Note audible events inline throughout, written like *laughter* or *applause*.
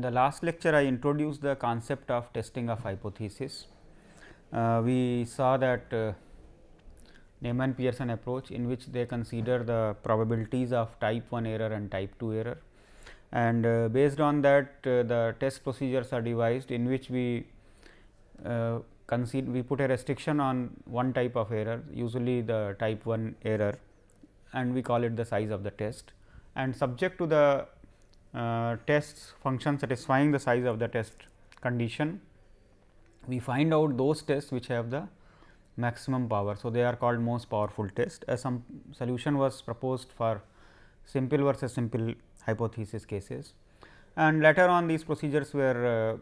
in the last lecture I introduced the concept of testing of hypothesis. Uh, we saw that uh, Neyman Pearson approach in which they consider the probabilities of type 1 error and type 2 error and uh, based on that uh, the test procedures are devised in which we uh, we put a restriction on one type of error usually the type 1 error and we call it the size of the test and subject to the uh, tests function satisfying the size of the test condition, we find out those tests which have the maximum power. So, they are called most powerful test as some solution was proposed for simple versus simple hypothesis cases and later on these procedures were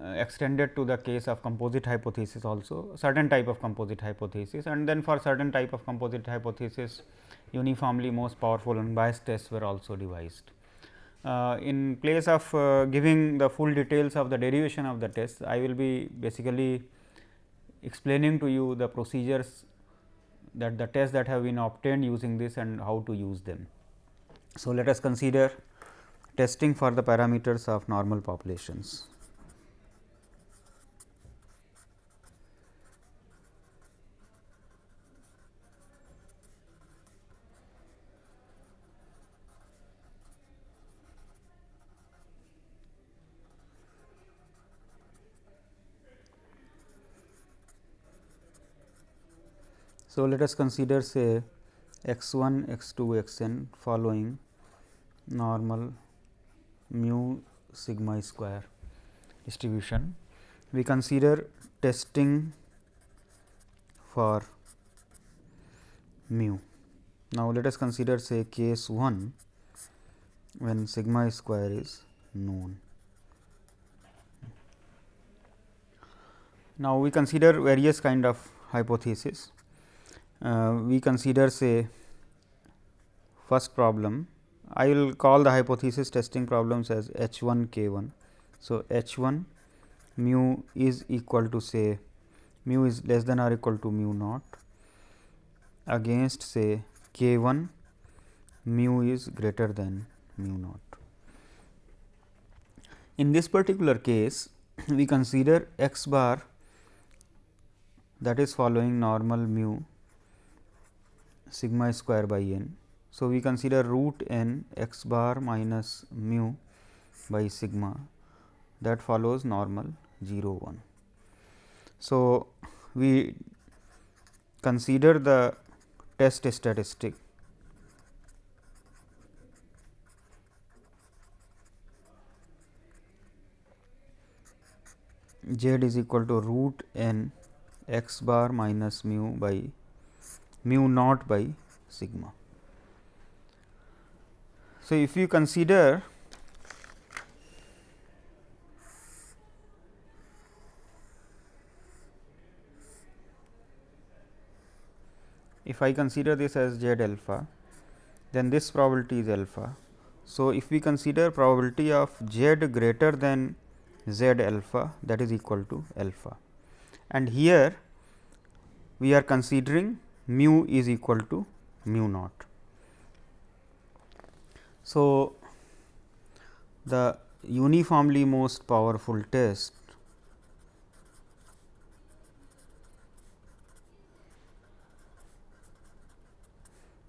uh, uh, extended to the case of composite hypothesis also certain type of composite hypothesis and then for certain type of composite hypothesis uniformly most powerful unbiased tests were also devised. Uh, in place of uh, giving the full details of the derivation of the test, I will be basically explaining to you the procedures that the tests that have been obtained using this and how to use them. So, let us consider testing for the parameters of normal populations. So, let us consider say x 1 x 2 x n following normal mu sigma square distribution. We consider testing for mu. Now, let us consider say case 1 when sigma square is known. Now, we consider various kind of hypothesis Uh, we consider say first problem I will call the hypothesis testing problems as h 1 k 1. So, h 1 mu is equal to say mu is less than or equal to mu naught against say k 1 mu is greater than mu naught. In this particular case we consider x bar that is following normal mu sigma square by n. So, we consider root n x bar minus mu by sigma that follows normal 0 1. So, we consider the test statistic z is equal to root n x bar minus mu by mu naught by sigma. So, if you consider if I consider this as z alpha, then this probability is alpha. So, if we consider probability of z greater than z alpha that is equal to alpha and here we are considering mu is equal to mu naught. So, the uniformly most powerful test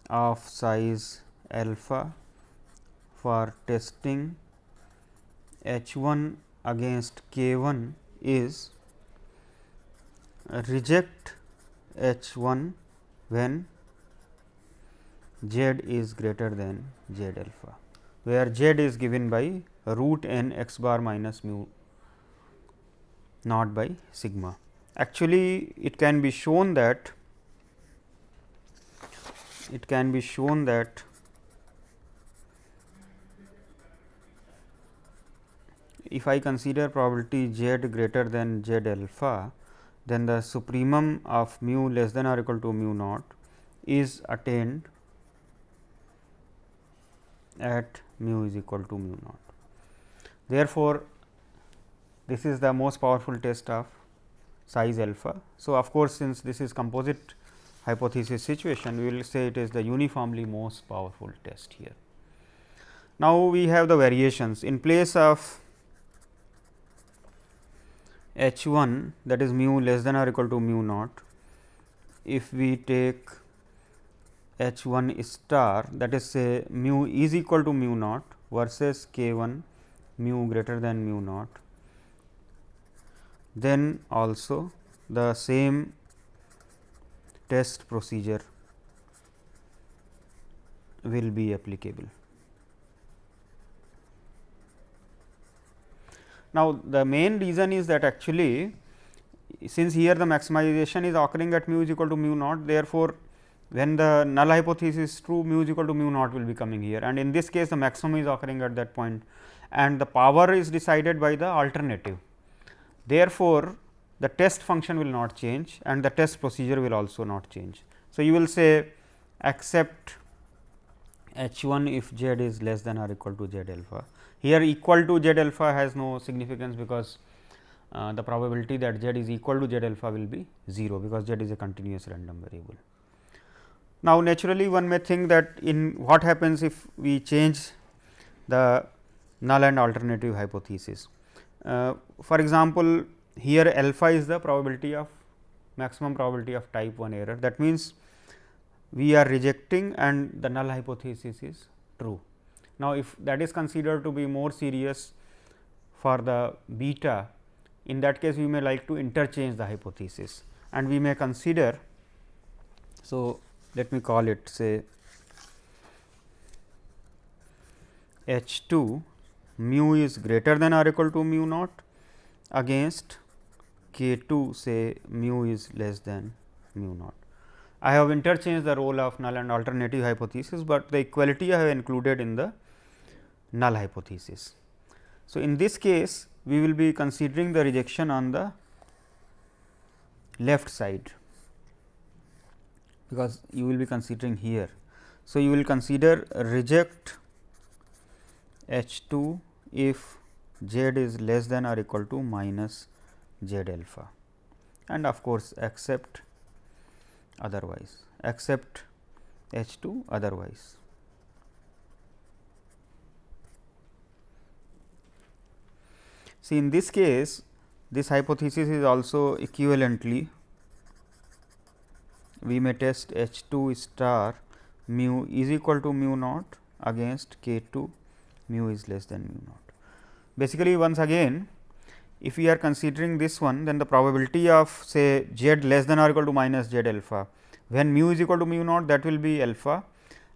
of size alpha for testing H 1 against K 1 is reject H 1 when z is greater than z alpha, where z is given by root n x bar minus mu naught by sigma. Actually, it can be shown that it can be shown that if I consider probability z greater than z alpha, then the supremum of mu less than or equal to mu naught is attained at mu is equal to mu naught. Therefore, this is the most powerful test of size alpha. So, of course, since this is composite hypothesis situation, we will say it is the uniformly most powerful test here. Now, we have the variations in place of h 1 that is mu less than or equal to mu naught. If we take h 1 star that is say mu is equal to mu naught versus k 1 mu greater than mu naught, then also the same test procedure will be applicable. Now, the main reason is that actually since here the maximization is occurring at mu is equal to mu naught therefore, when the null hypothesis is true mu is equal to mu naught will be coming here and in this case the maximum is occurring at that point and the power is decided by the alternative. Therefore, the test function will not change and the test procedure will also not change. So, you will say accept h 1 if z is less than or equal to z alpha. Here equal to z alpha has no significance because uh, the probability that z is equal to z alpha will be 0 because z is a continuous random variable. Now, naturally one may think that in what happens if we change the null and alternative hypothesis. Uh, for example, here alpha is the probability of maximum probability of type 1 error that means, we are rejecting and the null hypothesis is true. Now, if that is considered to be more serious for the beta in that case we may like to interchange the hypothesis and we may consider. So, let me call it say H 2 mu is greater than or equal to mu naught against k 2 say mu is less than mu naught. I have interchanged the role of null and alternative hypothesis, but the equality I have included in the null hypothesis. So, in this case we will be considering the rejection on the left side because you will be considering here. So, you will consider reject H 2 if z is less than or equal to minus z alpha and of course, accept otherwise accept H 2 otherwise. See in this case this hypothesis is also equivalently we may test H 2 star mu is equal to mu naught against k 2 mu is less than mu naught. Basically once again if we are considering this one then the probability of say z less than or equal to minus z alpha when mu is equal to mu naught that will be alpha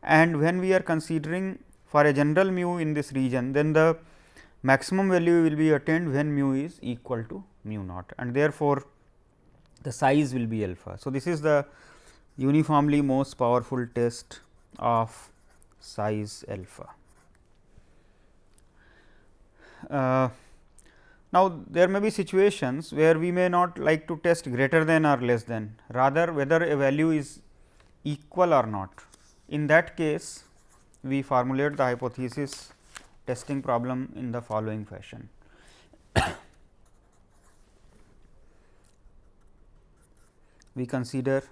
and when we are considering for a general mu in this region then the maximum value will be attained when mu is equal to mu naught and therefore, the size will be alpha. So, this is the uniformly most powerful test of size alpha. Uh, now, there may be situations where we may not like to test greater than or less than rather whether a value is equal or not. In that case, we formulate the hypothesis testing problem in the following fashion. *coughs* we consider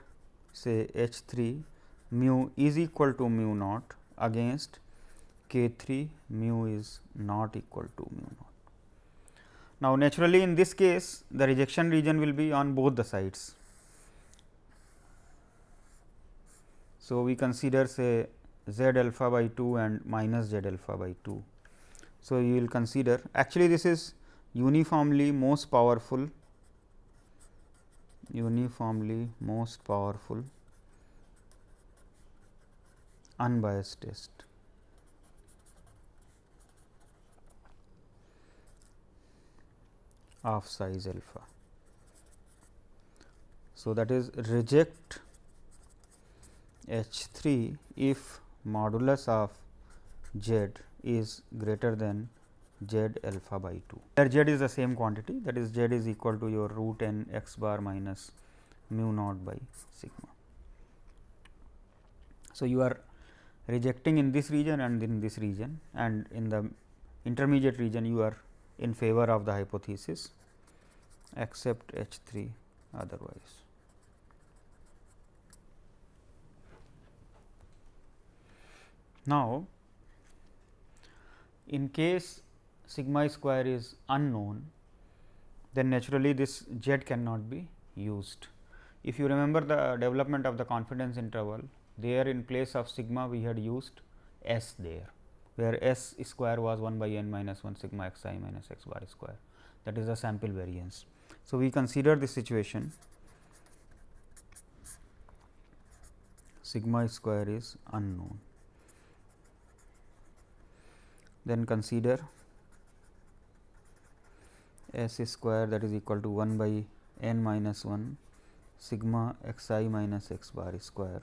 say H 3 mu is equal to mu naught against k 3 mu is not equal to mu naught. Now, naturally in this case the rejection region will be on both the sides. So, we consider say z alpha by 2 and minus z alpha by 2. So, you will consider actually this is uniformly most powerful uniformly most powerful unbiased test. of size alpha. So, that is reject H 3 if modulus of z is greater than z alpha by 2 where z is the same quantity that is z is equal to your root n x bar minus mu naught by sigma. So, you are rejecting in this region and in this region and in the intermediate region you are in favor of the hypothesis except H 3 otherwise. Now, in case sigma square is unknown, then naturally this z cannot be used. If you remember the development of the confidence interval, there in place of sigma we had used s there, where s square was 1 by n minus 1 sigma x i minus x bar square that is the sample variance. So, we consider this situation sigma square is unknown. Then consider s square that is equal to 1 by n minus 1 sigma x i minus x bar square.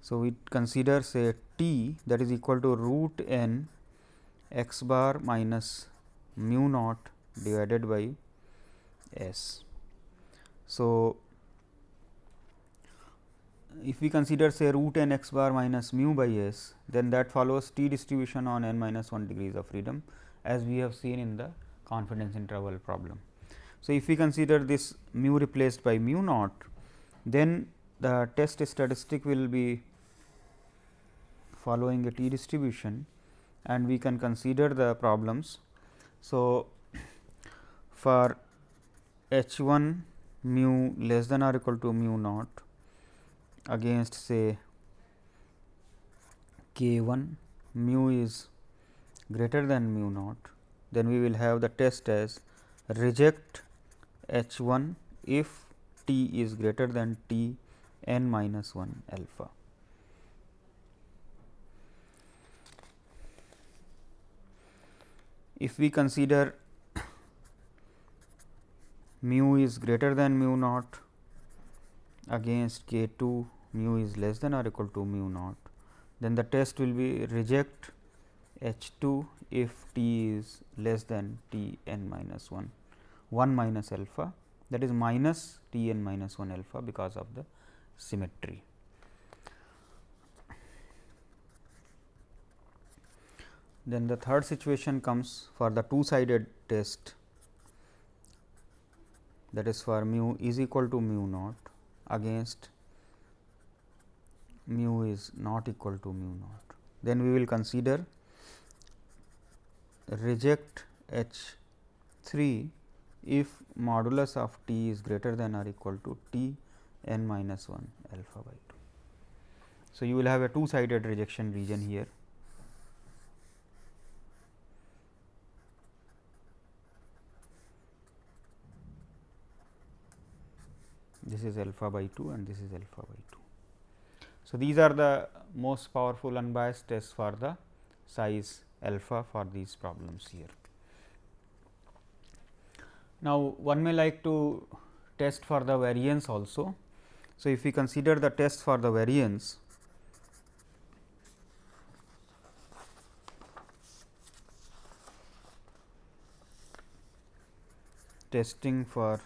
So, we consider say t that is equal to root n x bar minus mu naught divided by s. So, if we consider say root n x bar minus mu by s, then that follows t distribution on n minus 1 degrees of freedom as we have seen in the confidence interval problem. So, if we consider this mu replaced by mu naught, then the test statistic will be following a t distribution and we can consider the problems. So, for h 1 mu less than or equal to mu naught against say k 1 mu is greater than mu naught, then we will have the test as reject h 1 if t is greater than t n minus 1 alpha. If we consider *coughs* mu is greater than mu naught against k 2 mu is less than or equal to mu naught, then the test will be reject H 2 if t is less than t n minus 1 1 minus alpha that is minus t n minus 1 alpha because of the symmetry. Then the third situation comes for the two sided test that is for mu is equal to mu naught against mu is not equal to mu naught. Then we will consider reject H 3 if modulus of t is greater than or equal to t n minus 1 alpha by 2. So, you will have a two sided rejection region here. This is alpha by 2 and this is alpha by 2. So, these are the most powerful unbiased tests for the size alpha for these problems here. Now, one may like to test for the variance also. So, if we consider the test for the variance, testing for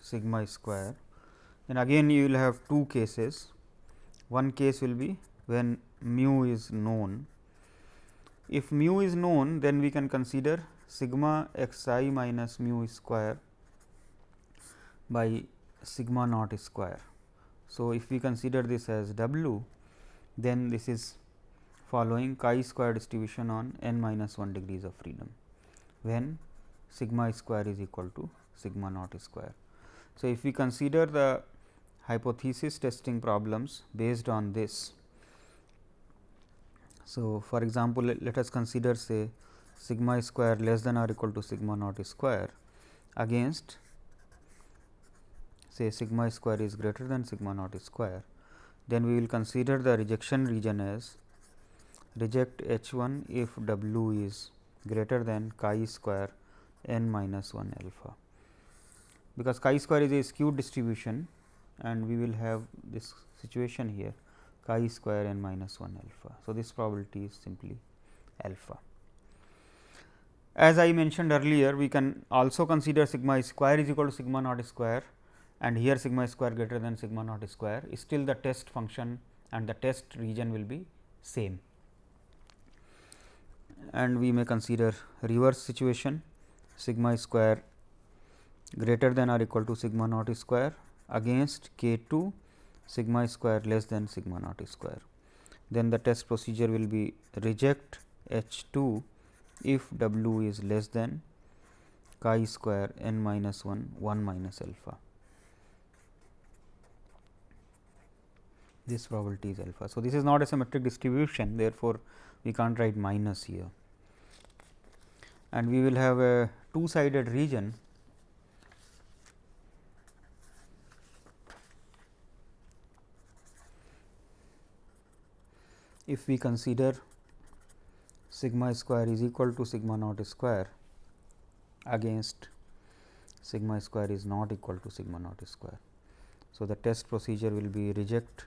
sigma square, then again you will have two cases. One case will be when mu is known. If mu is known, then we can consider sigma x i minus mu square by sigma naught square. So, if we consider this as w, then this is following chi square distribution on n minus 1 degrees of freedom, when sigma square is equal to sigma naught square. So, if we consider the hypothesis testing problems based on this. So, for example, let, let us consider say sigma square less than or equal to sigma naught square against say sigma square is greater than sigma naught square, then we will consider the rejection region as reject H 1 if W is greater than chi square n minus 1 alpha. Because chi square is a skewed distribution and we will have this situation here chi square n minus 1 alpha. So, this probability is simply alpha. As I mentioned earlier, we can also consider sigma square is equal to sigma naught square and here sigma square greater than sigma naught square still the test function and the test region will be same. And we may consider reverse situation sigma square greater than or equal to sigma naught square against k 2 sigma square less than sigma naught square. then the test procedure will be reject H 2 if W is less than chi square n minus 1 1 minus alpha. This probability is alpha. So, this is not a symmetric distribution therefore, we can't write minus here and we will have a two sided region if we consider sigma square is equal to sigma naught square against sigma square is not equal to sigma naught square. So, the test procedure will be reject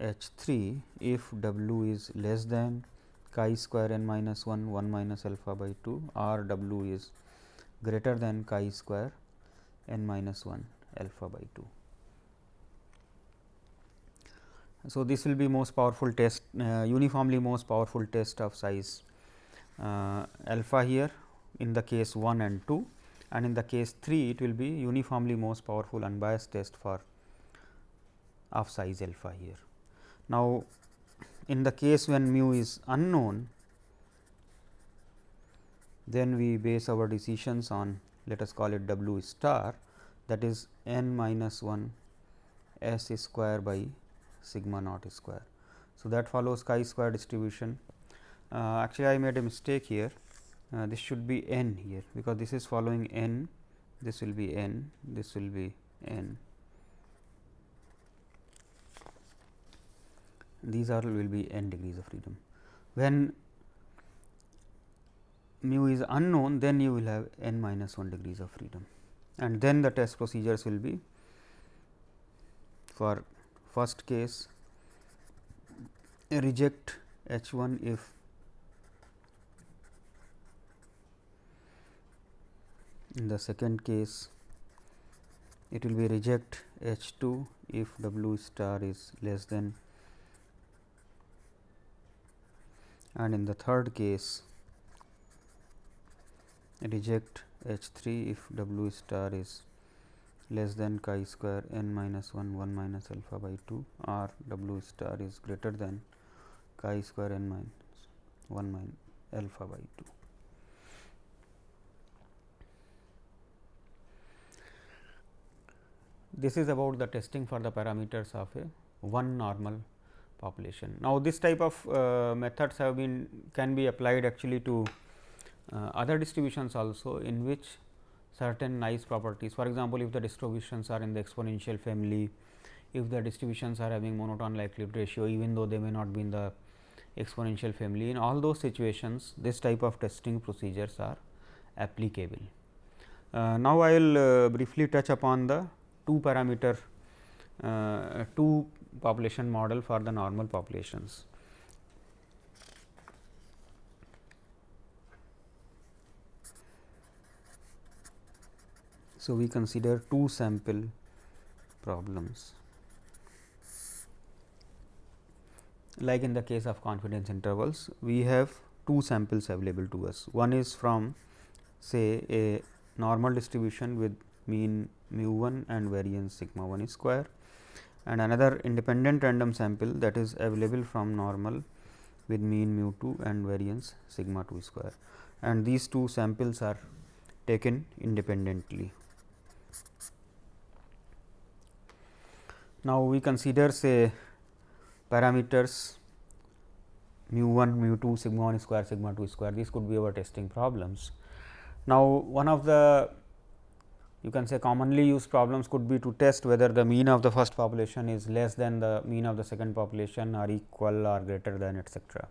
H 3 if W is less than chi square n minus 1 1 minus alpha by 2 or W is greater than chi square n minus 1 alpha by 2. So, this will be most powerful test uh, uniformly most powerful test of size uh, alpha here in the case 1 and 2 and in the case 3 it will be uniformly most powerful unbiased test for of size alpha here. Now, in the case when mu is unknown then we base our decisions on let us call it w star that is n minus 1 s square by sigma naught square. So, that follows chi square distribution. Uh, actually, I made a mistake here. Uh, this should be n here, because this is following n, this will be n, this will be n. These are will be n degrees of freedom. When mu is unknown, then you will have n minus 1 degrees of freedom and then the test procedures will be for first case reject H 1 if in the second case it will be reject H 2 if W star is less than and in the third case reject H 3 if W star is less than chi square n minus 1 1 minus alpha by 2 or w star is greater than chi square n minus 1 minus alpha by 2. This is about the testing for the parameters of a one normal population. Now, this type of uh, methods have been can be applied actually to uh, other distributions also in which certain nice properties. For example, if the distributions are in the exponential family, if the distributions are having monotone likelihood ratio even though they may not be in the exponential family. In all those situations, this type of testing procedures are applicable. Uh, now, I will uh, briefly touch upon the two parameter uh, two population model for the normal populations. So, we consider two sample problems. Like in the case of confidence intervals we have two samples available to us. One is from say a normal distribution with mean mu 1 and variance sigma 1 square and another independent random sample that is available from normal with mean mu 2 and variance sigma 2 square. And these two samples are taken independently Now, we consider say parameters mu 1, mu 2, sigma 1 square, sigma 2 square these could be our testing problems. Now, one of the you can say commonly used problems could be to test whether the mean of the first population is less than the mean of the second population or equal or greater than etcetera.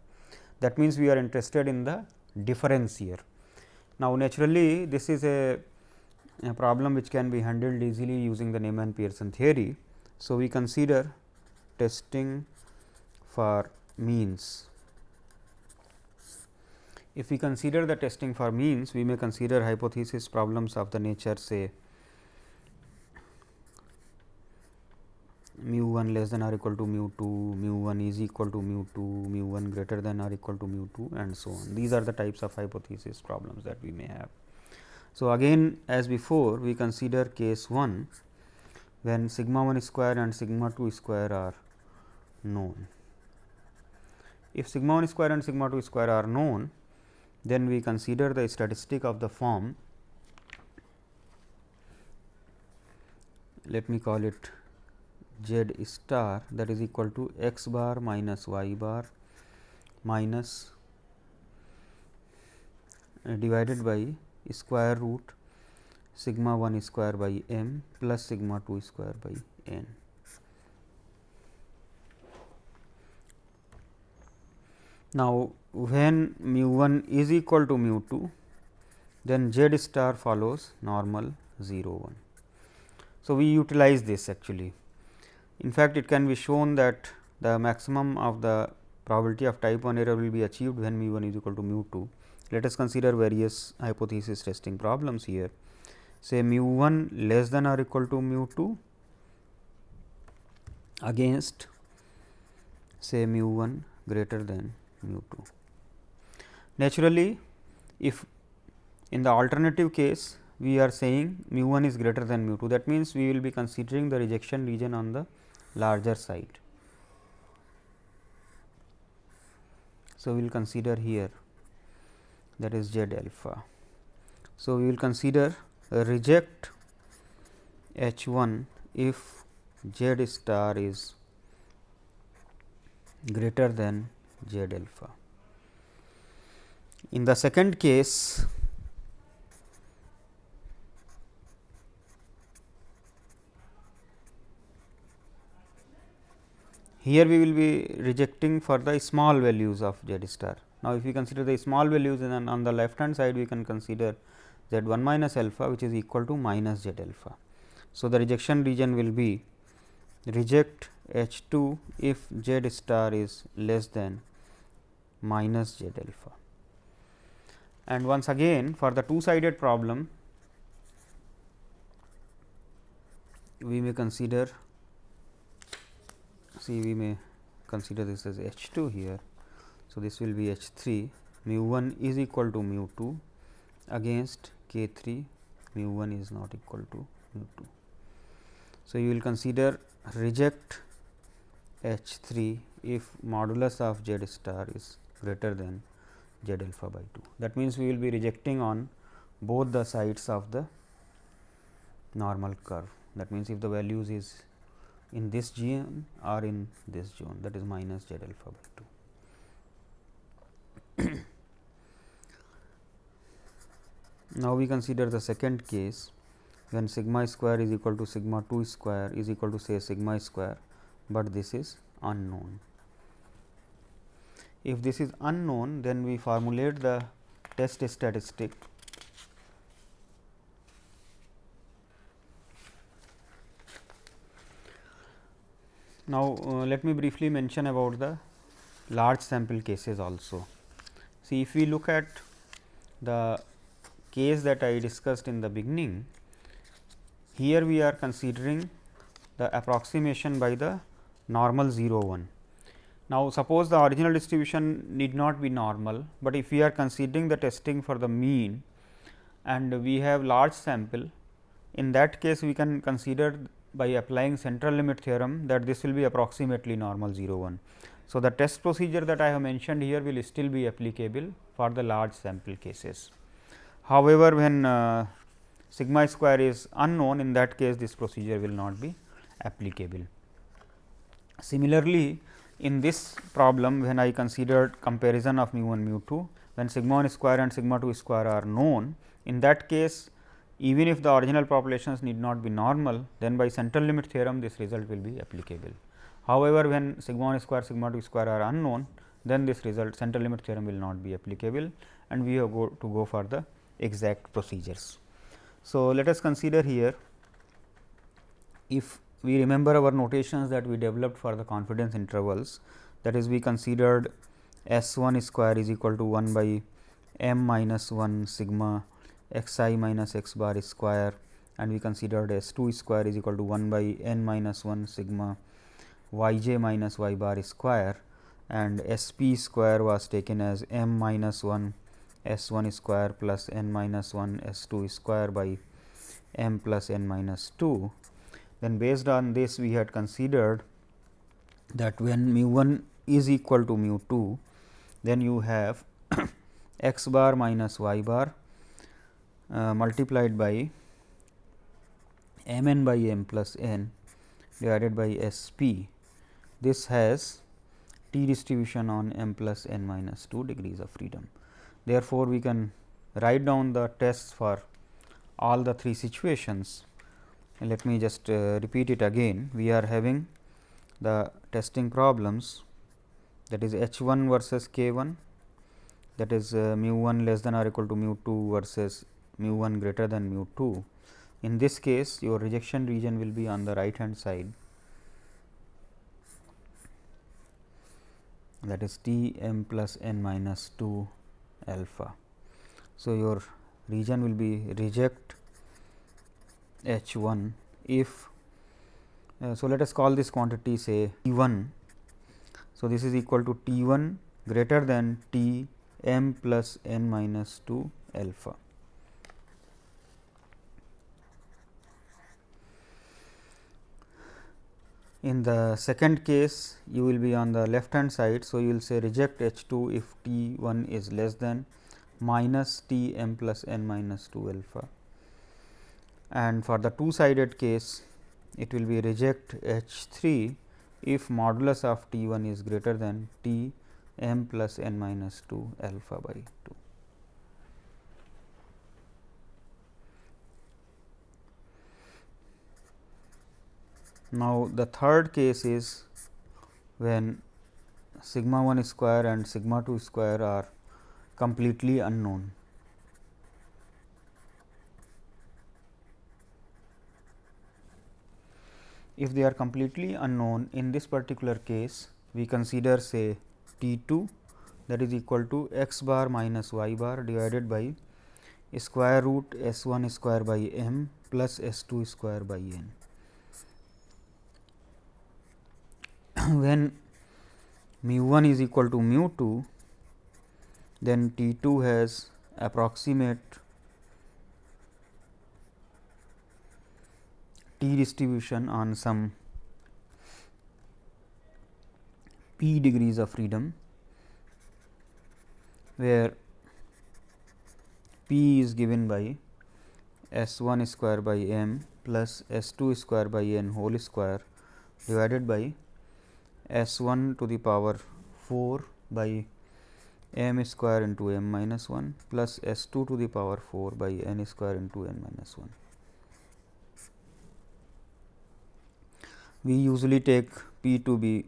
That means, we are interested in the difference here. Now, naturally this is a, a problem which can be handled easily using the Neyman Pearson theory. So, we consider testing for means. If we consider the testing for means, we may consider hypothesis problems of the nature say mu 1 less than or equal to mu 2, mu 1 is equal to mu 2, mu 1 greater than or equal to mu 2 and so on. These are the types of hypothesis problems that we may have. So, again as before we consider case 1 when sigma 1 square and sigma 2 square are known. if sigma 1 square and sigma 2 square are known, then we consider the statistic of the form let me call it z star that is equal to x bar minus y bar minus uh, divided by square root sigma 1 square by m plus sigma 2 square by n. Now, when mu 1 is equal to mu 2, then z star follows normal 0 1. So, we utilize this actually. In fact, it can be shown that the maximum of the probability of type 1 error will be achieved when mu 1 is equal to mu 2. Let us consider various hypothesis testing problems here. Say mu 1 less than or equal to mu 2 against say mu 1 greater than mu 2. Naturally, if in the alternative case we are saying mu 1 is greater than mu 2 that means, we will be considering the rejection region on the larger side. So, we will consider here that is z alpha. So, we will consider reject H 1 if z star is greater than z alpha. In the second case, here we will be rejecting for the small values of z star. Now, if we consider the small values then on the left hand side we can consider z 1 minus alpha which is equal to minus z alpha. So, the rejection region will be reject H 2 if z star is less than minus z alpha. And once again for the two sided problem, we may consider see we may consider this as H 2 here. So, this will be H 3 mu 1 is equal to mu 2 against k 3 mu 1 is not equal to mu 2. So, you will consider reject H 3 if modulus of z star is greater than z alpha by 2. That means, we will be rejecting on both the sides of the normal curve. That means, if the values is in this zone or in this zone that is minus z alpha by 2. *clears throat* now, we consider the second case when sigma square is equal to sigma 2 square is equal to say sigma square, but this is unknown. If this is unknown, then we formulate the test statistic Now, uh, let me briefly mention about the large sample cases also. See, if we look at the case that I discussed in the beginning, here we are considering the approximation by the normal 0 1. Now, suppose the original distribution need not be normal, but if we are considering the testing for the mean and we have large sample, in that case we can consider by applying central limit theorem that this will be approximately normal 0 1. So, the test procedure that I have mentioned here will still be applicable for the large sample cases. However, when uh, sigma square is unknown in that case this procedure will not be applicable. Similarly, in this problem when I considered comparison of mu 1 mu 2 when sigma 1 square and sigma 2 square are known in that case even if the original populations need not be normal, then by central limit theorem this result will be applicable. However, when sigma 1 square sigma 2 square are unknown, then this result central limit theorem will not be applicable and we have go to go for the exact procedures. So, let us consider here if we remember our notations that we developed for the confidence intervals that is we considered S 1 square is equal to 1 by m minus 1 sigma x i minus x bar square and we considered s 2 square is equal to 1 by n minus 1 sigma y j minus y bar square and s p square was taken as m minus 1 s 1 square plus n minus 1 s 2 square by m plus n minus 2. Then based on this we had considered that when mu 1 is equal to mu 2, then you have *coughs* x bar minus y bar uh, multiplied by m n by m plus n divided by S p. This has t distribution on m plus n minus 2 degrees of freedom. Therefore, we can write down the tests for all the three situations. Let me just uh, repeat it again. We are having the testing problems that is h 1 versus k 1 that is uh, mu 1 less than or equal to mu 2 versus mu 1 greater than mu 2. In this case your rejection region will be on the right hand side that is T m plus n minus 2 alpha. So, your region will be reject H 1 if uh, so let us call this quantity say T 1. So, this is equal to T 1 greater than T m plus n minus 2 alpha. In the second case, you will be on the left hand side. So, you will say reject H 2 if T 1 is less than minus T m plus n minus 2 alpha. And for the two sided case, it will be reject H 3 if modulus of T 1 is greater than T m plus n minus 2 alpha by 2. Now, the third case is when sigma 1 square and sigma 2 square are completely unknown. If they are completely unknown in this particular case, we consider say T 2 that is equal to x bar minus y bar divided by square root S 1 square by m plus S 2 square by n. *coughs* when mu 1 is equal to mu 2, then T 2 has approximate T distribution on some p degrees of freedom, where p is given by S 1 square by m plus S 2 square by n whole square divided by s 1 to the power 4 by m square into m minus 1 plus s 2 to the power 4 by n square into n minus 1. We usually take p to be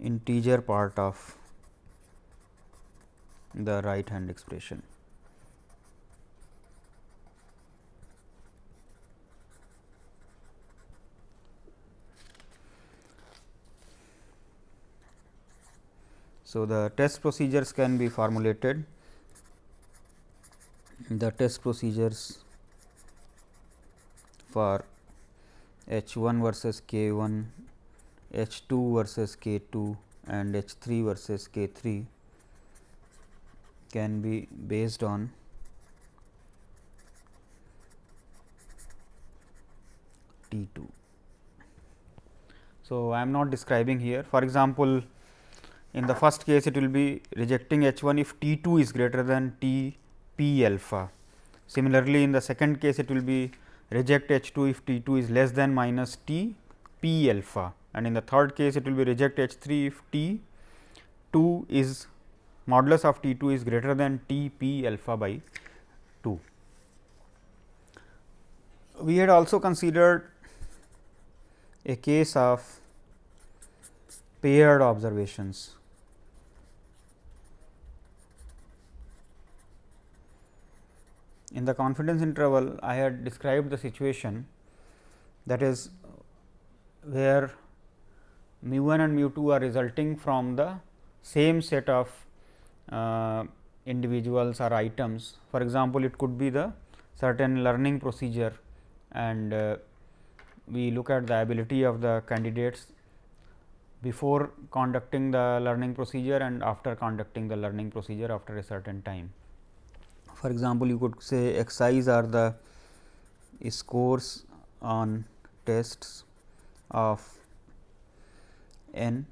integer part of the right hand expression. So, the test procedures can be formulated. The test procedures for H 1 versus K 1, H 2 versus K 2 and H 3 versus K 3 can be based on T 2. So, I am not describing here for example, in the first case it will be rejecting H 1 if T 2 is greater than T p alpha. Similarly, in the second case it will be reject H 2 if T 2 is less than minus T p alpha and in the third case it will be reject H 3 if T 2 is modulus of T 2 is greater than T p alpha by 2. We had also considered a case of paired observations In the confidence interval, I had described the situation that is where mu 1 and mu 2 are resulting from the same set of uh, individuals or items. For example, it could be the certain learning procedure and uh, we look at the ability of the candidates before conducting the learning procedure and after conducting the learning procedure after a certain time. For example, you could say X i's are the scores on tests of n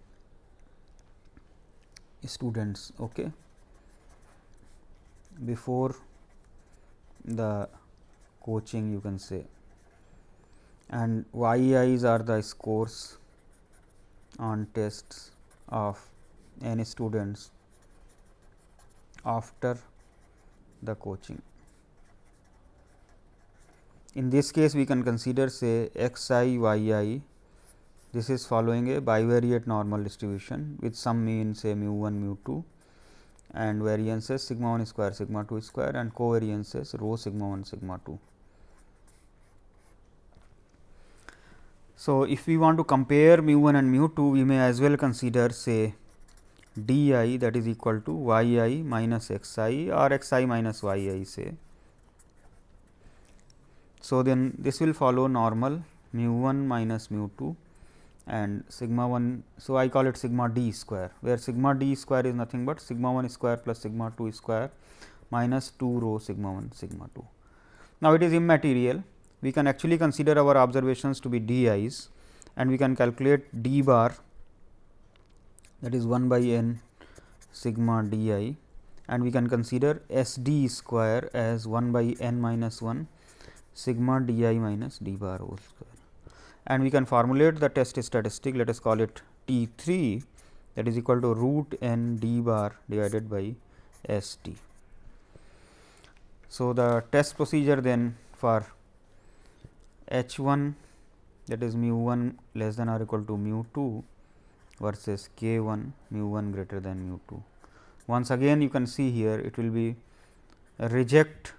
students okay, before the coaching you can say. And yi's are the scores on tests of n students after the coaching. In this case we can consider say x i y i this is following a bivariate normal distribution with some mean say mu 1 mu 2 and variances sigma 1 square sigma 2 square and covariances rho sigma 1 sigma 2. So, if we want to compare mu 1 and mu 2 we may as well consider say d i that is equal to y i minus x i or x i minus y i say. So, then this will follow normal mu 1 minus mu 2 and sigma 1. So, I call it sigma d square where sigma d square is nothing but sigma 1 square plus sigma 2 square minus 2 rho sigma 1 sigma 2. Now, it is immaterial we can actually consider our observations to be d i's and we can calculate d bar that is 1 by n sigma d i and we can consider S d square as 1 by n minus 1 sigma d i minus d bar whole square. And we can formulate the test statistic let us call it T 3 that is equal to root n d bar divided by S t. So, the test procedure then for H 1 that is mu 1 less than or equal to mu 2 versus k 1 mu 1 greater than mu 2. Once again you can see here it will be reject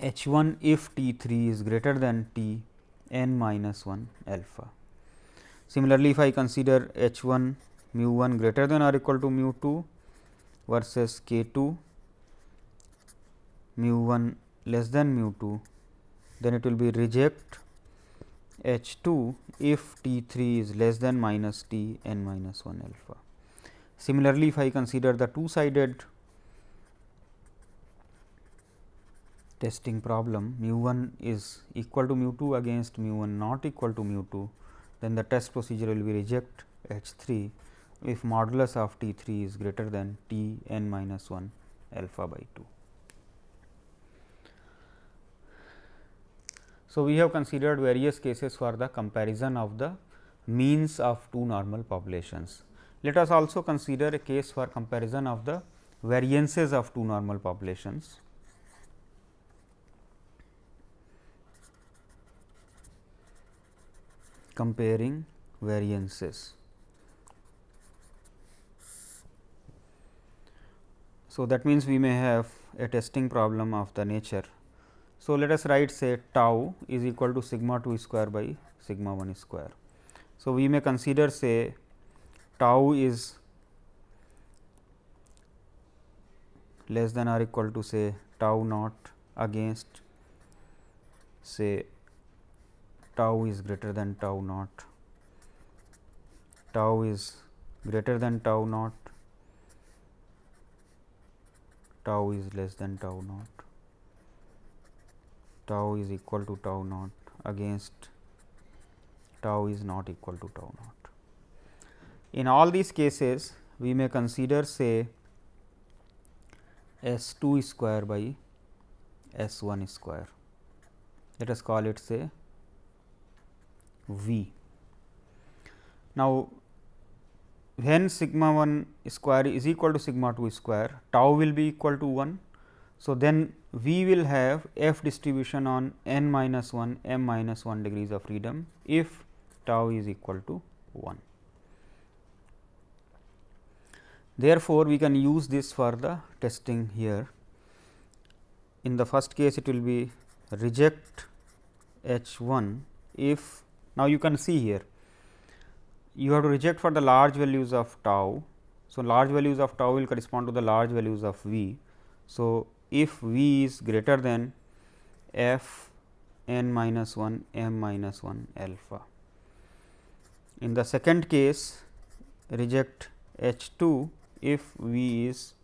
h 1 if t 3 is greater than t n minus 1 alpha. Similarly, if I consider h 1 mu 1 greater than or equal to mu 2 versus k 2 mu 1 less than mu 2, then it will be reject H 2 if T 3 is less than minus T n minus 1 alpha. Similarly, if I consider the two sided testing problem mu 1 is equal to mu 2 against mu 1 not equal to mu 2, then the test procedure will be reject H 3 if modulus of T 3 is greater than T n minus 1 alpha by 2. So, we have considered various cases for the comparison of the means of two normal populations. Let us also consider a case for comparison of the variances of two normal populations. comparing variances. So, that means we may have a testing problem of the nature so, let us write say tau is equal to sigma 2 square by sigma 1 square. So, we may consider say tau is less than or equal to say tau naught against say tau is greater than tau naught, tau is greater than tau naught, tau is less than tau naught tau is equal to tau naught against tau is not equal to tau naught. In all these cases, we may consider say S 2 square by S 1 square. Let us call it say V. Now, when sigma 1 square is equal to sigma 2 square, tau will be equal to 1 so, then we will have f distribution on n minus 1 m minus 1 degrees of freedom if tau is equal to 1. Therefore, we can use this for the testing here. In the first case it will be reject h 1 if now you can see here you have to reject for the large values of tau. So, large values of tau will correspond to the large values of v. So, if v is greater than f n minus 1 m minus 1 alpha. In the second case reject h 2 if v is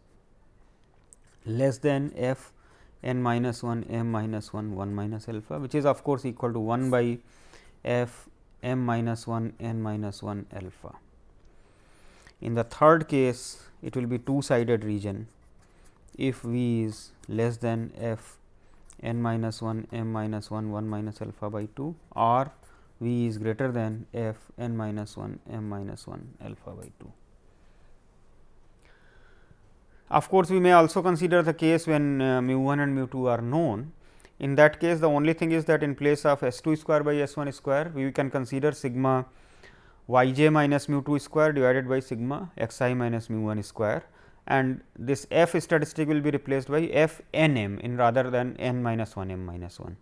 less than f n minus 1 m minus 1 1 minus alpha which is of course equal to 1 by f m minus 1 n minus 1 alpha. In the third case, it will be two sided region if v is less than f n minus 1 m minus 1 1 minus alpha by 2 or v is greater than f n minus 1 m minus 1 alpha by 2. Of course, we may also consider the case when uh, mu 1 and mu 2 are known. In that case, the only thing is that in place of s 2 square by s 1 square, we can consider sigma y j minus mu 2 square divided by sigma x i minus mu 1 square and this f statistic will be replaced by f n m in rather than n minus 1 m minus 1.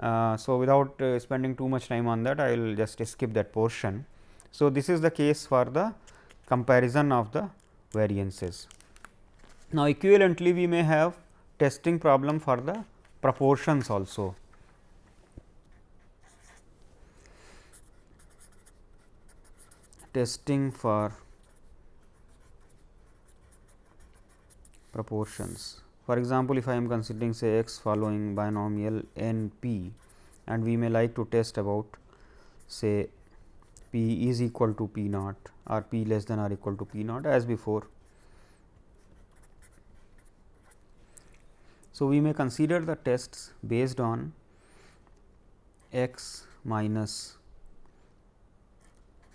Uh, so, without uh, spending too much time on that, I will just skip that portion. So, this is the case for the comparison of the variances. Now, equivalently we may have testing problem for the proportions also. Testing for proportions. For example, if I am considering say x following binomial n p and we may like to test about say p is equal to p naught or p less than or equal to p naught as before So, we may consider the tests based on x minus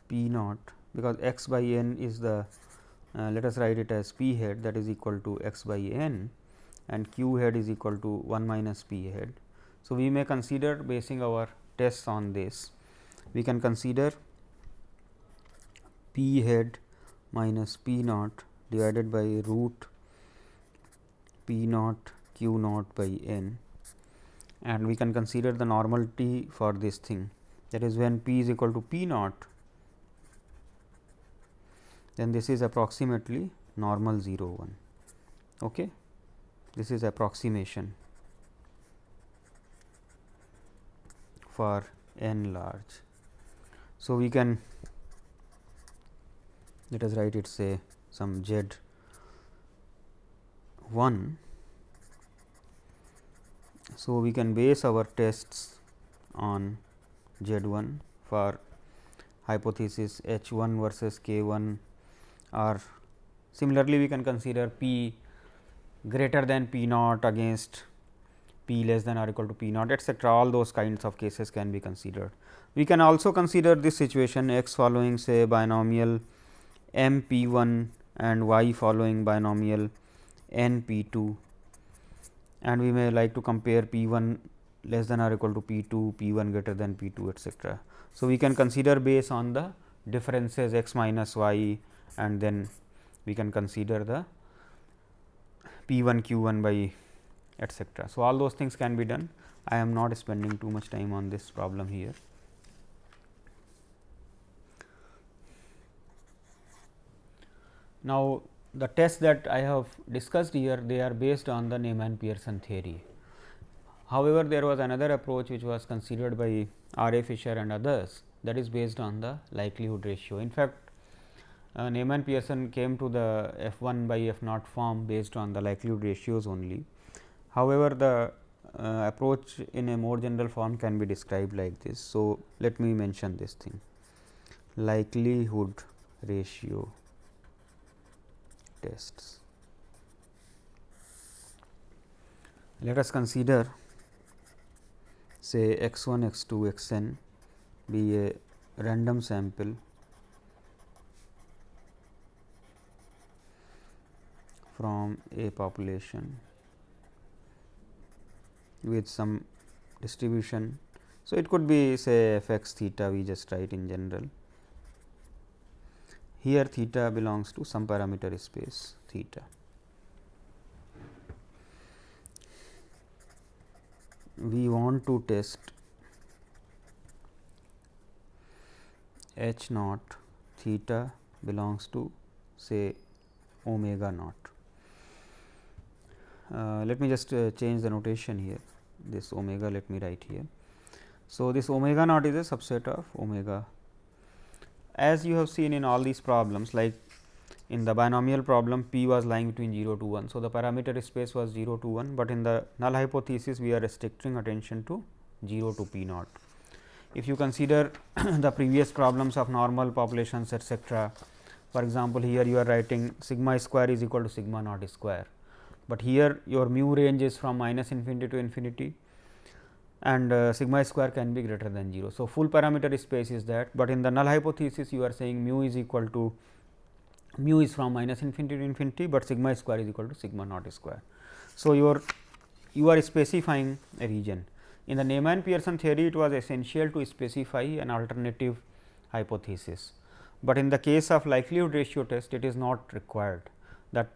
p naught because x by n is the uh, let us write it as p head that is equal to x by n and q head is equal to 1 minus p head. So, we may consider basing our tests on this. We can consider p head minus p naught divided by root p naught q naught by n. And we can consider the normality for this thing. That is when p is equal to p naught then this is approximately normal 0 1 okay? This is approximation for n large. So we can let us write it say some z 1 so, we can base our tests on Z 1 for hypothesis H 1 versus K 1 or similarly we can consider P greater than P naught against P less than or equal to P naught etcetera all those kinds of cases can be considered. We can also consider this situation x following say binomial m p 1 and y following binomial n p 2 and we may like to compare P 1 less than or equal to P 2, P 1 greater than P 2 etcetera. So, we can consider based on the differences x minus y and then we can consider the P 1 Q 1 by etcetera. So, all those things can be done. I am not spending too much time on this problem here. Now, the tests that I have discussed here they are based on the Neyman Pearson theory. However, there was another approach which was considered by R. A. Fisher and others that is based on the likelihood ratio. In fact, uh, Neyman Pearson came to the f 1 by f naught form based on the likelihood ratios only. However, the uh, approach in a more general form can be described like this. So, let me mention this thing likelihood ratio tests. Let us consider say x 1 x 2 x n be a random sample from a population with some distribution. So, it could be say f x theta we just write in general here theta belongs to some parameter space theta. We want to test h naught theta belongs to say omega naught. Uh, let me just uh, change the notation here this omega let me write here. So, this omega naught is a subset of omega as you have seen in all these problems like in the binomial problem p was lying between 0 to 1. So, the parameter space was 0 to 1, but in the null hypothesis we are restricting attention to 0 to p naught. If you consider *coughs* the previous problems of normal populations etcetera, For example, here you are writing sigma square is equal to sigma naught square, but here your mu range is from minus infinity to infinity and uh, sigma square can be greater than 0. So, full parameter space is that, but in the null hypothesis you are saying mu is equal to mu is from minus infinity to infinity, but sigma square is equal to sigma naught square. So, your you are specifying a region. In the Neyman Pearson theory, it was essential to specify an alternative hypothesis, but in the case of likelihood ratio test, it is not required. That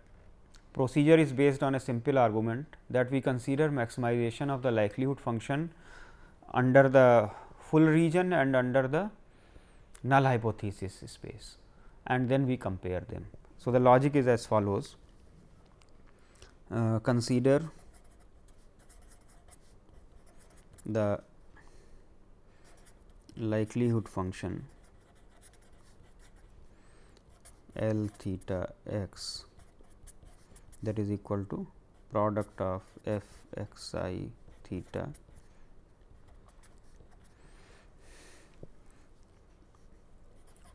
procedure is based on a simple argument that we consider maximization of the likelihood function under the full region and under the null hypothesis space and then we compare them. So, the logic is as follows uh, consider the likelihood function L theta x that is equal to product of f x i theta.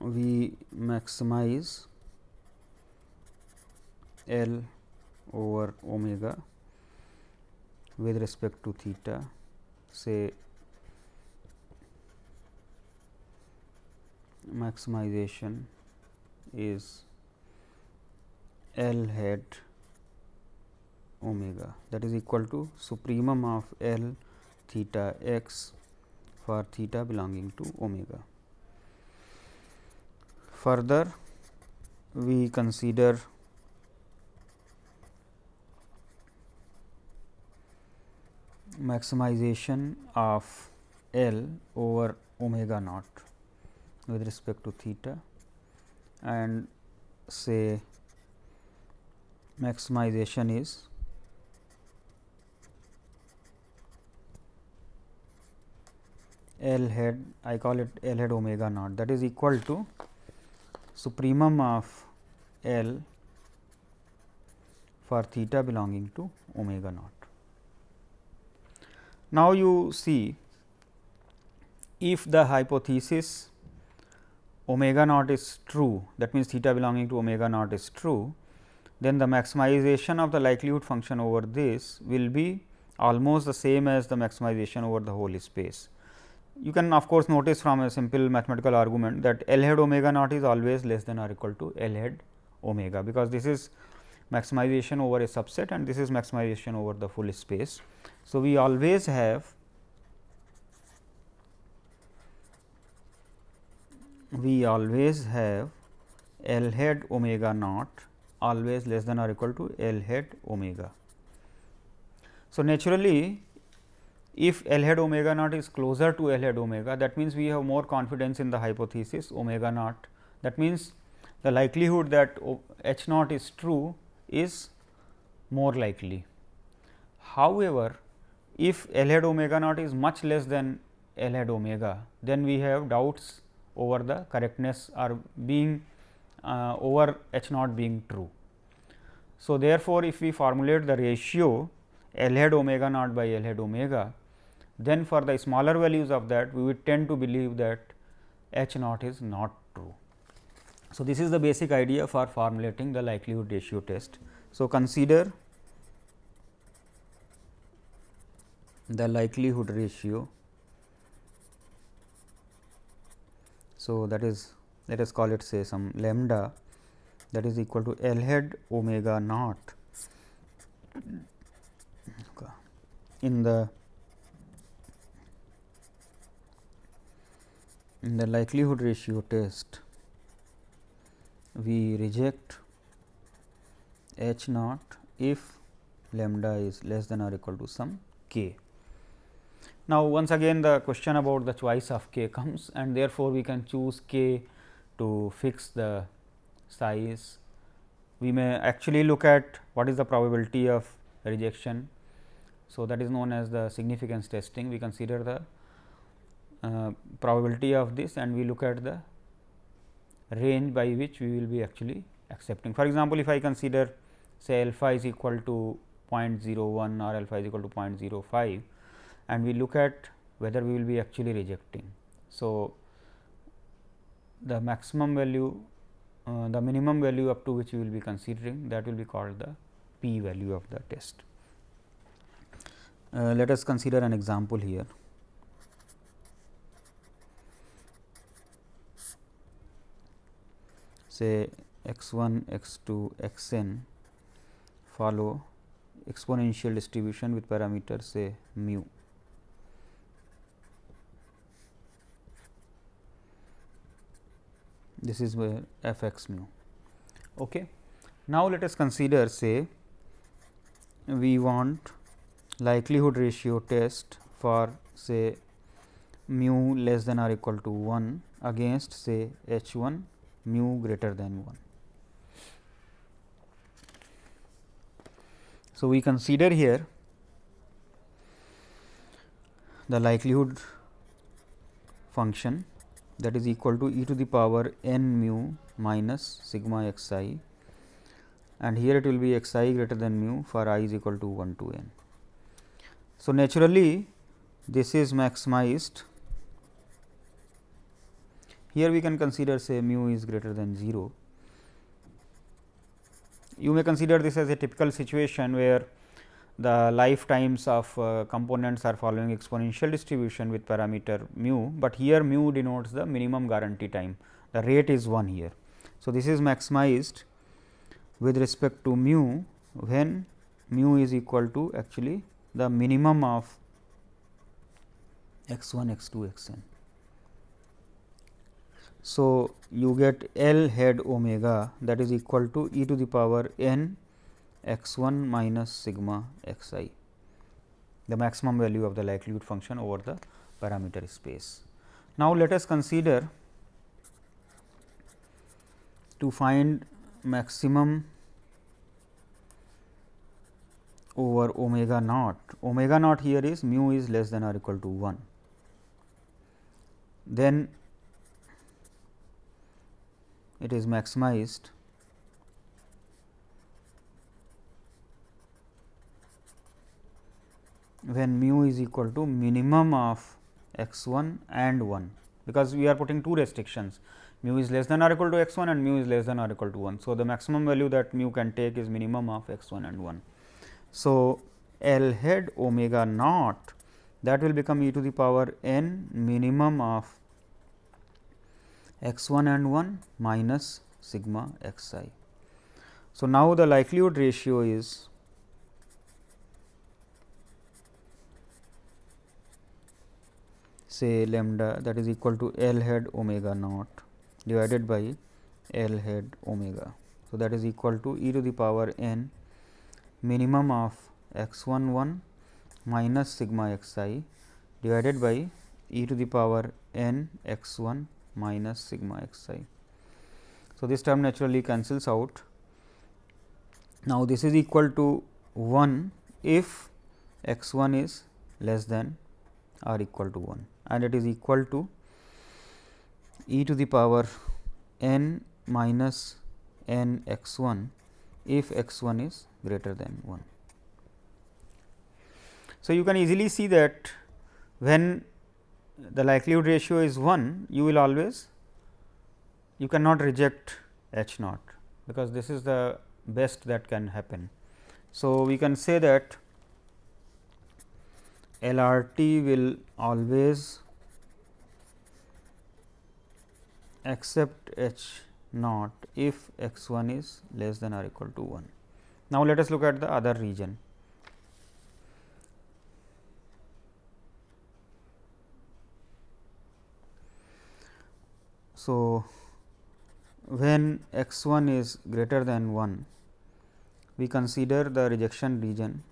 We maximize L over omega with respect to theta. Say maximization is L head omega that is equal to supremum of L theta x for theta belonging to omega. Further, we consider maximization of L over omega naught with respect to theta and say maximization is L head I call it L head omega naught that is equal to supremum of L for theta belonging to omega naught. Now, you see if the hypothesis omega naught is true that means, theta belonging to omega naught is true then the maximization of the likelihood function over this will be almost the same as the maximization over the whole space. You can of course, notice from a simple mathematical argument that L head omega naught is always less than or equal to L head omega, because this is maximization over a subset and this is maximization over the full space. So, we always have we always have L head omega naught always less than or equal to L head omega. So, naturally, if L head omega naught is closer to L head omega that means, we have more confidence in the hypothesis omega naught that means, the likelihood that H naught is true is more likely. However, if L head omega naught is much less than L head omega, then we have doubts over the correctness or being uh, over H naught being true. So, therefore, if we formulate the ratio L head omega naught by L head omega, then for the smaller values of that we would tend to believe that H naught is not true. So, this is the basic idea for formulating the likelihood ratio test. So, consider the likelihood ratio. So, that is let us call it say some lambda that is equal to L head omega naught in the in the likelihood ratio test we reject h naught if lambda is less than or equal to some k. Now, once again the question about the choice of k comes and therefore, we can choose k to fix the size. We may actually look at what is the probability of rejection. So, that is known as the significance testing. We consider the uh, probability of this and we look at the range by which we will be actually accepting. For example, if I consider say alpha is equal to 0.01 or alpha is equal to 0.05 and we look at whether we will be actually rejecting. So, the maximum value uh, the minimum value up to which we will be considering that will be called the p value of the test. Uh, let us consider an example here. Say x 1, x 2, x n follow exponential distribution with parameter say mu. This is where f x mu. Okay. Now, let us consider say we want likelihood ratio test for say mu less than or equal to 1 against say h 1 mu greater than 1. So, we consider here the likelihood function that is equal to e to the power n mu minus sigma x i and here it will be x i greater than mu for i is equal to 1 to n. So, naturally this is maximized here we can consider say mu is greater than 0 you may consider this as a typical situation where the lifetimes of uh, components are following exponential distribution with parameter mu, but here mu denotes the minimum guarantee time the rate is 1 here. So, this is maximized with respect to mu when mu is equal to actually the minimum of x 1 x 2 x n. So, you get L head omega that is equal to e to the power n x 1 minus sigma x i, the maximum value of the likelihood function over the parameter space. Now, let us consider to find maximum over omega naught. Omega naught here is mu is less than or equal to 1. Then it is maximized when mu is equal to minimum of x 1 and 1, because we are putting two restrictions mu is less than or equal to x 1 and mu is less than or equal to 1. So, the maximum value that mu can take is minimum of x 1 and 1. So, L head omega naught that will become e to the power n minimum of x 1 and 1 minus sigma x i. So, now the likelihood ratio is say lambda that is equal to L head omega naught divided by L head omega. So, that is equal to e to the power n minimum of x 1 1 minus sigma x i divided by e to the power n x 1 minus sigma x i. So, this term naturally cancels out. Now, this is equal to 1 if x 1 is less than or equal to 1 and it is equal to e to the power n minus n x 1 if x 1 is greater than 1. So, you can easily see that when the likelihood ratio is 1, you will always you cannot reject h naught, because this is the best that can happen. So, we can say that LRT will always accept h naught if x 1 is less than or equal to 1. Now, let us look at the other region. So, when x 1 is greater than 1, we consider the rejection region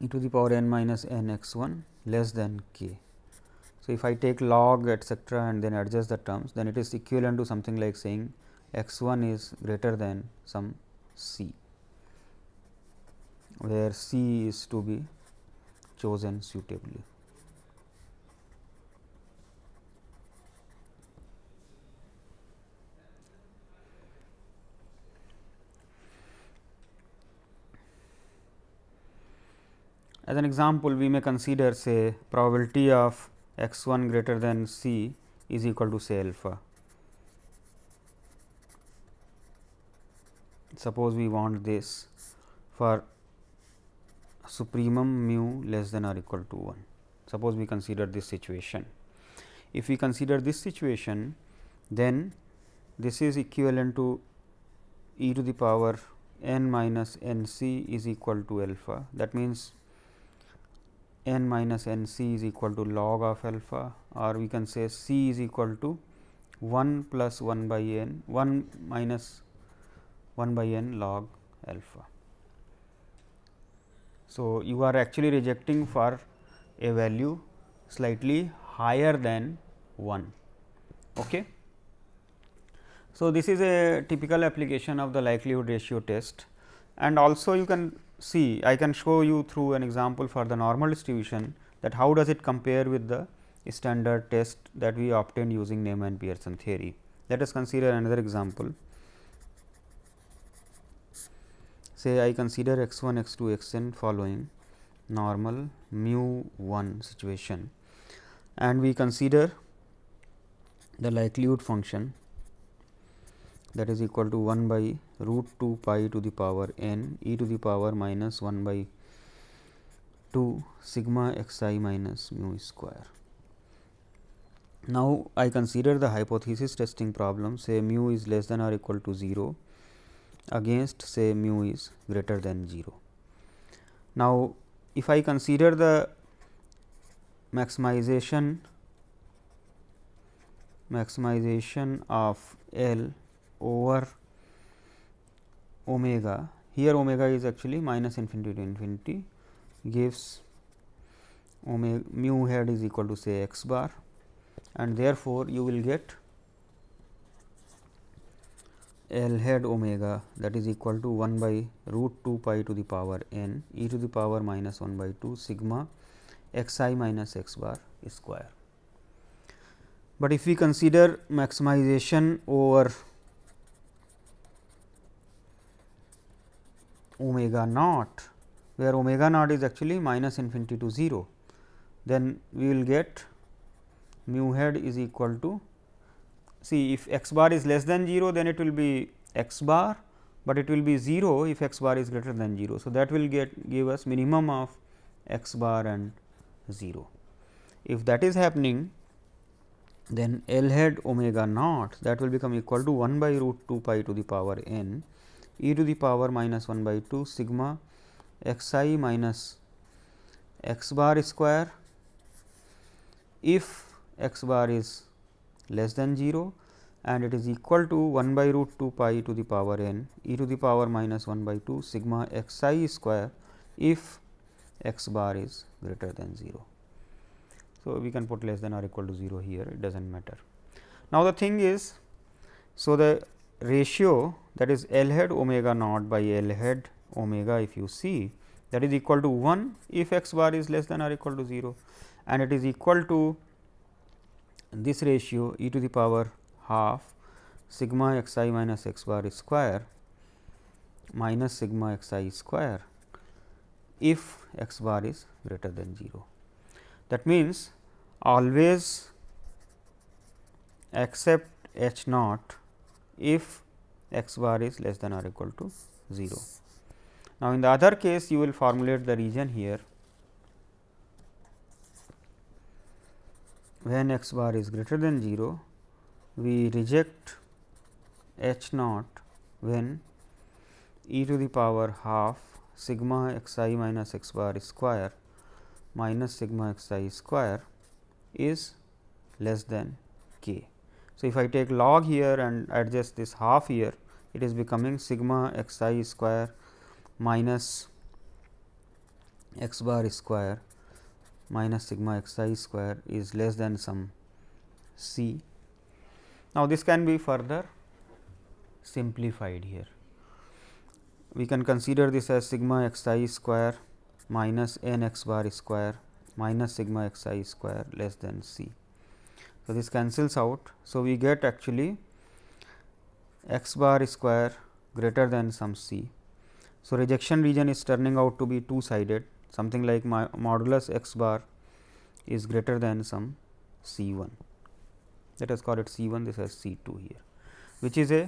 e to the power n minus n x 1 less than k. So, if I take log etcetera and then adjust the terms, then it is equivalent to something like saying x 1 is greater than some c where C is to be chosen suitably. As an example, we may consider say probability of x 1 greater than c is equal to say alpha. Suppose we want this for supremum mu less than or equal to 1. Suppose we consider this situation. If we consider this situation, then this is equivalent to e to the power n minus n c is equal to alpha. That means, n minus n c is equal to log of alpha or we can say c is equal to 1 plus 1 by n 1 minus 1 by n log alpha. So, you are actually rejecting for a value slightly higher than 1. Okay. So, this is a typical application of the likelihood ratio test and also you can see I can show you through an example for the normal distribution that how does it compare with the standard test that we obtained using Neyman Pearson theory. Let us consider another example. Say I consider x 1 x 2 x n following normal mu 1 situation and we consider the likelihood function that is equal to 1 by root 2 pi to the power n e to the power minus 1 by 2 sigma x i minus mu square. Now, I consider the hypothesis testing problem say mu is less than or equal to 0 against say mu is greater than 0. Now, if I consider the maximization maximization of L over omega here omega is actually minus infinity to infinity gives omega mu head is equal to say x bar and therefore, you will get L head omega that is equal to 1 by root 2 pi to the power n e to the power minus 1 by 2 sigma x i minus x bar square. But if we consider maximization over omega naught, where omega naught is actually minus infinity to 0, then we will get mu head is equal to see if x bar is less than 0, then it will be x bar, but it will be 0 if x bar is greater than 0. So, that will get give us minimum of x bar and 0. If that is happening, then L head omega naught that will become equal to 1 by root 2 pi to the power n e to the power minus 1 by 2 sigma x i minus x bar square if x bar is less than 0 and it is equal to 1 by root 2 pi to the power n e to the power minus 1 by 2 sigma x i square if x bar is greater than 0. So, we can put less than or equal to 0 here it does not matter. Now, the thing is so the ratio that is L head omega naught by L head omega if you see that is equal to 1 if x bar is less than or equal to 0 and it is equal to this ratio e to the power half sigma x i minus x bar square minus sigma x i square if x bar is greater than 0. That means, always accept h naught if x bar is less than or equal to 0. Now, in the other case you will formulate the region here when x bar is greater than 0, we reject h naught when e to the power half sigma x i minus x bar square minus sigma x i square is less than k. So, if I take log here and adjust this half here, it is becoming sigma x i square minus x bar square minus sigma x i square is less than some c. Now, this can be further simplified here. We can consider this as sigma x i square minus n x bar square minus sigma x i square less than c. So, this cancels out. So, we get actually x bar square greater than some c. So, rejection region is turning out to be two sided something like my modulus x bar is greater than some C 1 let us call it C 1 this is C 2 here which is a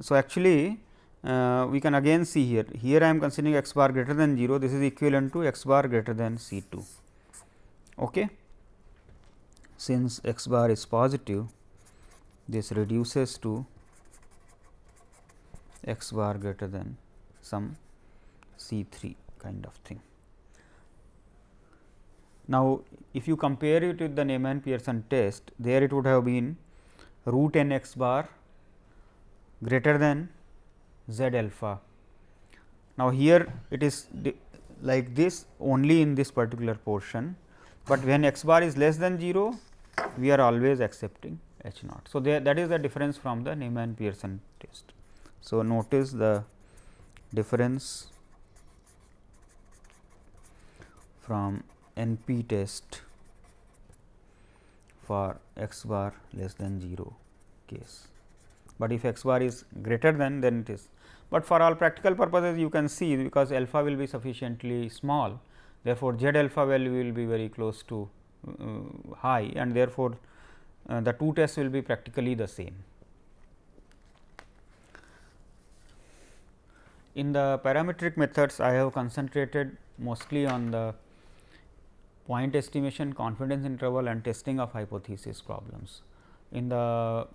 so actually uh, we can again see here here I am considering x bar greater than 0 this is equivalent to x bar greater than C 2 okay? Since x bar is positive this reduces to x bar greater than some C 3 kind of thing. Now, if you compare it with the Neyman Pearson test, there it would have been root n x bar greater than z alpha. Now, here it is like this only in this particular portion, but when x bar is less than 0, we are always accepting h naught. So, there that is the difference from the Neyman Pearson test. So, notice the difference from NP test for x bar less than 0 case. But if x bar is greater than then it is, but for all practical purposes you can see because alpha will be sufficiently small therefore, z alpha value will be very close to uh, high and therefore, uh, the two tests will be practically the same. In the parametric methods I have concentrated mostly on the point estimation, confidence interval and testing of hypothesis problems. In the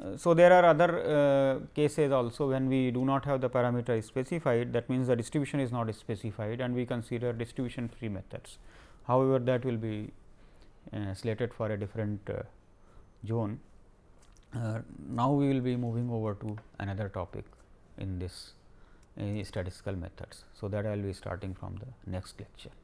uh, so, there are other uh, cases also when we do not have the parameter specified that means, the distribution is not specified and we consider distribution free methods. However, that will be uh, slated for a different uh, zone. Uh, now, we will be moving over to another topic in this statistical methods. So, that I will be starting from the next lecture.